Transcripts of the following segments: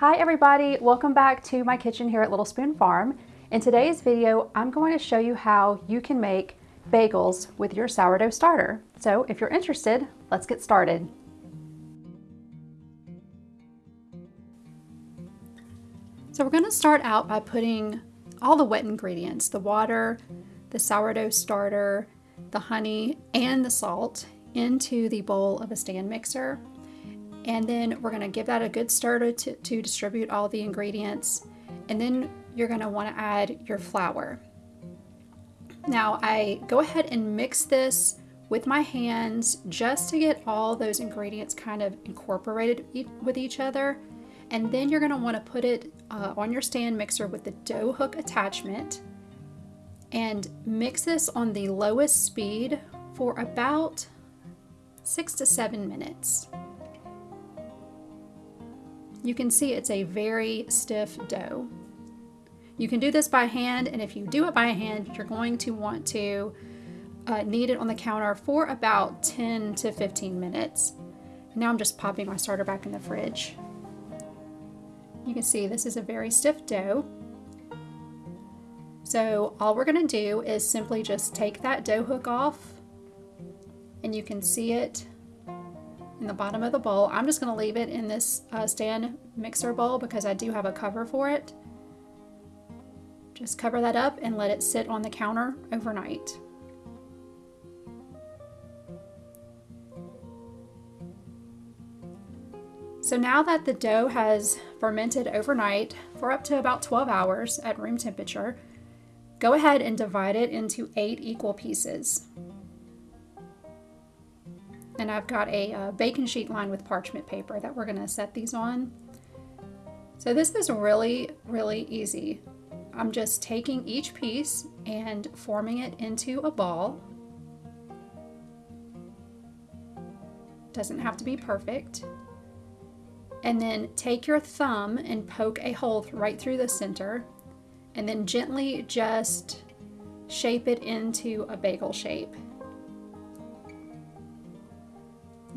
Hi everybody, welcome back to my kitchen here at Little Spoon Farm. In today's video, I'm going to show you how you can make bagels with your sourdough starter. So if you're interested, let's get started. So we're gonna start out by putting all the wet ingredients, the water, the sourdough starter, the honey, and the salt into the bowl of a stand mixer. And then we're gonna give that a good stir to, to distribute all the ingredients. And then you're gonna wanna add your flour. Now I go ahead and mix this with my hands just to get all those ingredients kind of incorporated with each other. And then you're gonna wanna put it uh, on your stand mixer with the dough hook attachment and mix this on the lowest speed for about six to seven minutes. You can see it's a very stiff dough. You can do this by hand, and if you do it by hand, you're going to want to uh, knead it on the counter for about 10 to 15 minutes. Now I'm just popping my starter back in the fridge. You can see this is a very stiff dough. So all we're going to do is simply just take that dough hook off and you can see it in the bottom of the bowl. I'm just going to leave it in this uh, stand mixer bowl because I do have a cover for it. Just cover that up and let it sit on the counter overnight. So now that the dough has fermented overnight for up to about 12 hours at room temperature, go ahead and divide it into eight equal pieces and I've got a, a uh, baking sheet lined with parchment paper that we're going to set these on. So this is really, really easy. I'm just taking each piece and forming it into a ball. Doesn't have to be perfect. And then take your thumb and poke a hole right through the center and then gently just shape it into a bagel shape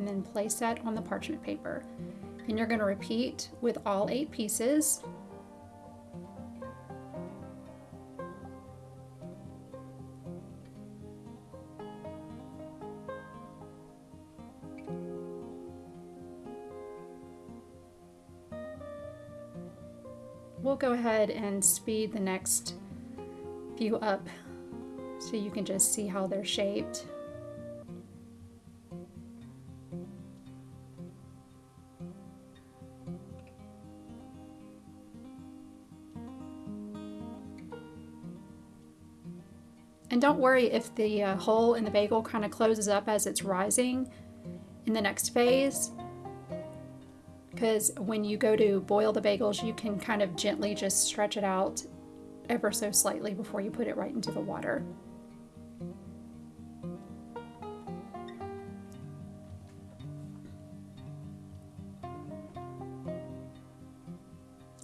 and then place that on the parchment paper. And you're going to repeat with all eight pieces. We'll go ahead and speed the next few up so you can just see how they're shaped. And don't worry if the uh, hole in the bagel kind of closes up as it's rising in the next phase. Because when you go to boil the bagels, you can kind of gently just stretch it out ever so slightly before you put it right into the water.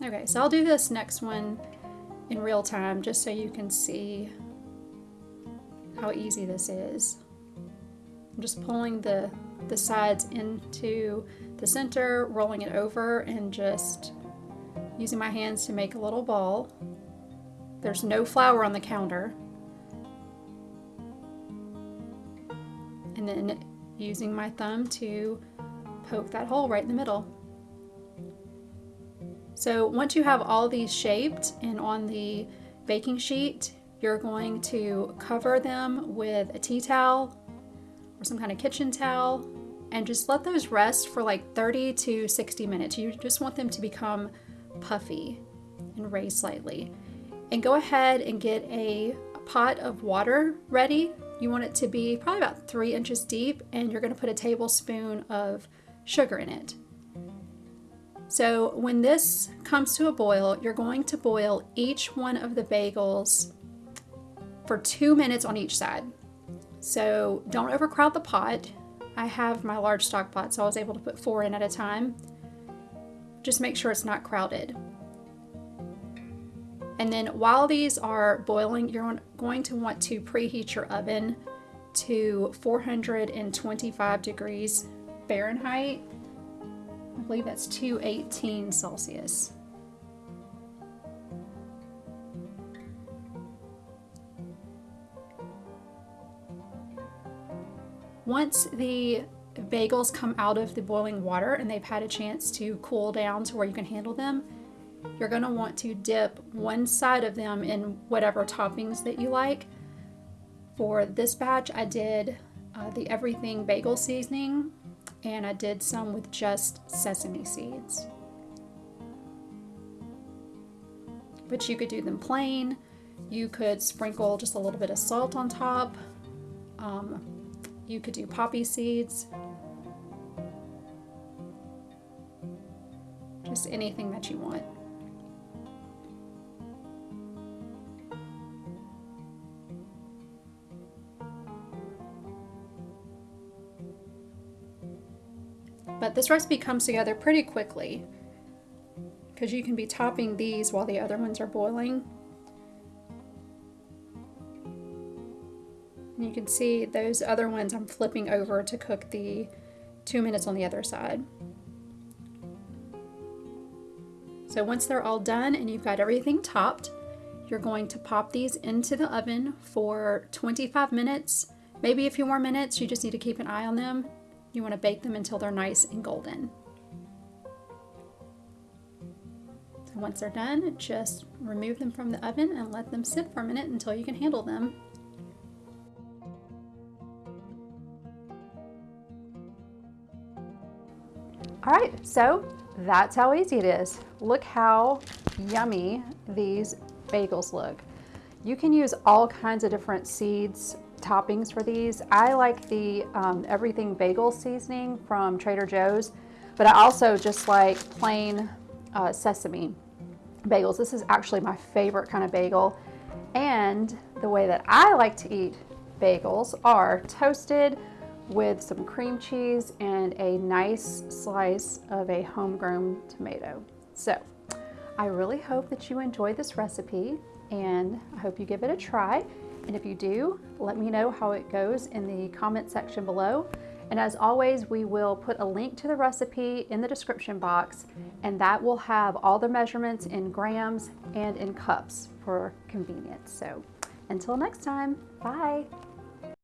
Okay, so I'll do this next one in real time just so you can see how easy this is. I'm just pulling the, the sides into the center, rolling it over, and just using my hands to make a little ball. There's no flour on the counter. And then using my thumb to poke that hole right in the middle. So once you have all these shaped and on the baking sheet, you're going to cover them with a tea towel or some kind of kitchen towel and just let those rest for like 30 to 60 minutes. You just want them to become puffy and raise slightly. And go ahead and get a pot of water ready. You want it to be probably about three inches deep and you're gonna put a tablespoon of sugar in it. So when this comes to a boil, you're going to boil each one of the bagels for two minutes on each side. So don't overcrowd the pot. I have my large stock pot, so I was able to put four in at a time. Just make sure it's not crowded. And then while these are boiling, you're going to want to preheat your oven to 425 degrees Fahrenheit. I believe that's 218 Celsius. Once the bagels come out of the boiling water and they've had a chance to cool down to where you can handle them, you're going to want to dip one side of them in whatever toppings that you like. For this batch, I did uh, the everything bagel seasoning and I did some with just sesame seeds. But you could do them plain. You could sprinkle just a little bit of salt on top. Um, you could do poppy seeds. Just anything that you want. But this recipe comes together pretty quickly because you can be topping these while the other ones are boiling. You can see those other ones I'm flipping over to cook the two minutes on the other side. So once they're all done and you've got everything topped, you're going to pop these into the oven for 25 minutes, maybe a few more minutes. You just need to keep an eye on them. You want to bake them until they're nice and golden. So once they're done, just remove them from the oven and let them sit for a minute until you can handle them. All right, so that's how easy it is. Look how yummy these bagels look. You can use all kinds of different seeds, toppings for these. I like the um, everything bagel seasoning from Trader Joe's, but I also just like plain uh, sesame bagels. This is actually my favorite kind of bagel. And the way that I like to eat bagels are toasted with some cream cheese and a nice slice of a homegrown tomato. So I really hope that you enjoy this recipe and I hope you give it a try. And if you do, let me know how it goes in the comment section below. And as always, we will put a link to the recipe in the description box and that will have all the measurements in grams and in cups for convenience. So until next time, bye.